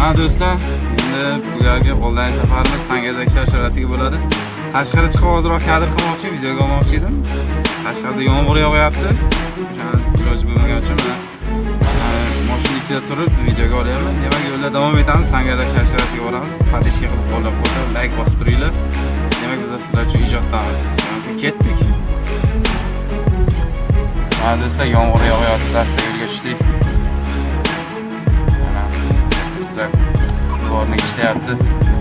mana do'stlar endi bugungi onlayn safarimiz sangadak sharsharasiga bo'ladi. Tashqari chiqib hozirroq kadr qilmoqchi videoga olmoqchi edim. Tashqarida yomg'ir yog'yapti. Iloji bo'lmagani uchun moshina ichida turib videoga olyapman. Demak yo'lda davom etamiz. Sangadak sharsharasiga boramiz. Подписчик qilib qo'llab qo'yib layk bosib turinglar. Demak biz sizlar uchun ijoddamiz. Ketdik. Mana do'stlar yomg'ir yog'yapti dastaga do'stlar dvornik ishlayapti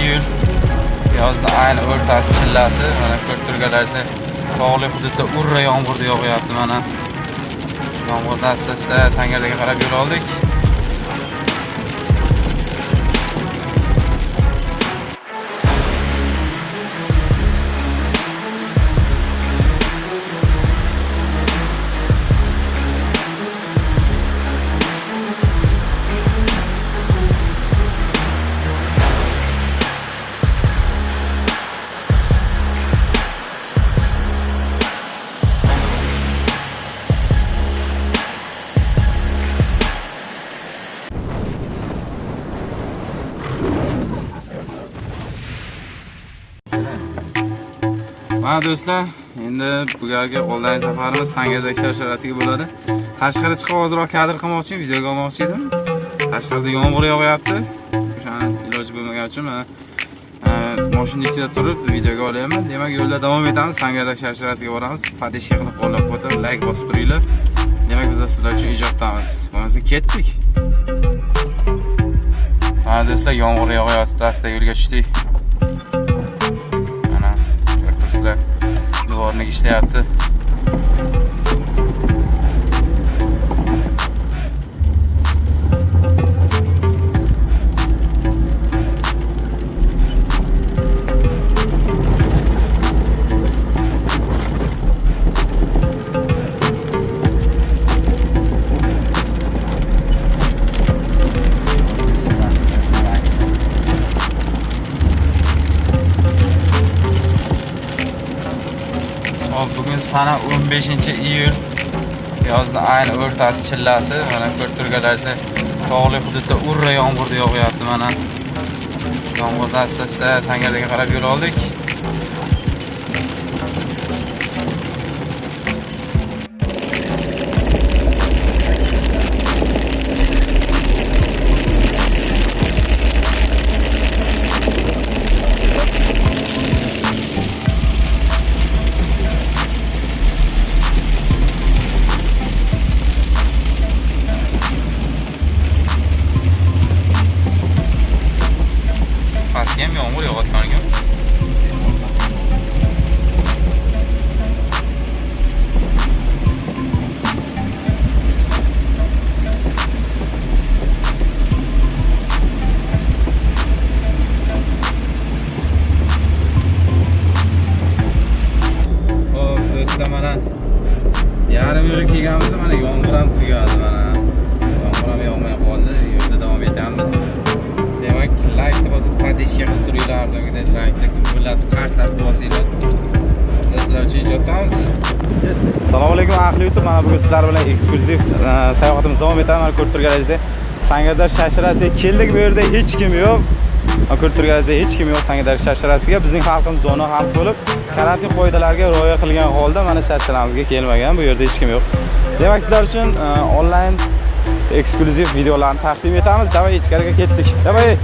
iyul. Yozni ayni o'rtasi chillasi. Mana ko'rib turganlaringiz tog'li hududda urra yomg'ir yog'yapti mana. Yomg'irdan asta asta sangardaga qarab yo'l oldik. Mana do'stlar endi bugungi qo'ldan safarimiz sangardak sharsharasiga bo'ladi. Tashqari chiqib hozirroq kadr qilmoqchi videoga olmoqchi edim. Tashqarida yomg'ir yog'yapti. O'shani iloji bo'lmagan uchun mana e, moshina ichida turib videoga olyapman. Demak yo'lda davom etamiz. Sangardak sharsharasiga boramiz. Подписчик qilib qo'llab quvvatlab layk bosib turinglar. Demak biz sizlar uchun ijoddamiz bo'lmasa ketdik. Mana do'stlar yomg'ir yog'yapti. Asta yo'lga tushdik. Ko'ribsizlar dvornik ishlayapti. Hop, bugun sana 15 iyul. Yozni ayni o'rtasi chillasi. Mana ko'rib turganlaringiz tog'li hududda urra yomg'ir yog'yapti mana. Yomg'irdan asta asta sangardaga qarab yo'l oldik. Yarim yo'lga kelganmiz mana yomg'ir ham tugadi mana yomg'ir ham yog'may qoldi yo'lda davom etamiz hozir bosib qilib turinglar ardogidek laykni gumbillatib qarslatib olsanglar sizlar uchun ijodamiz assalomu alaykum ahli youtube mana bugun sizlar bilan eksklyuziv e, sayohatimiz davom etadi. Mana ko'rib turganingizdek sangardar sharsharasiga keldik. Bu yerda hech kim yo'q. Ko'rib turganingizdek hech kim yo'q sangardar sharsharasiga bizning xalqimiz dono xalq bo'lib karantin qoidalariga rioya qilgan holda mana sharsharamizga kelmagan. Bu yerda hech kim yo'q. Demak sizlar uchun e, onlayn eksklyuziv videolarni taqdim etamiz. Давай ichkariga ketdik. Давай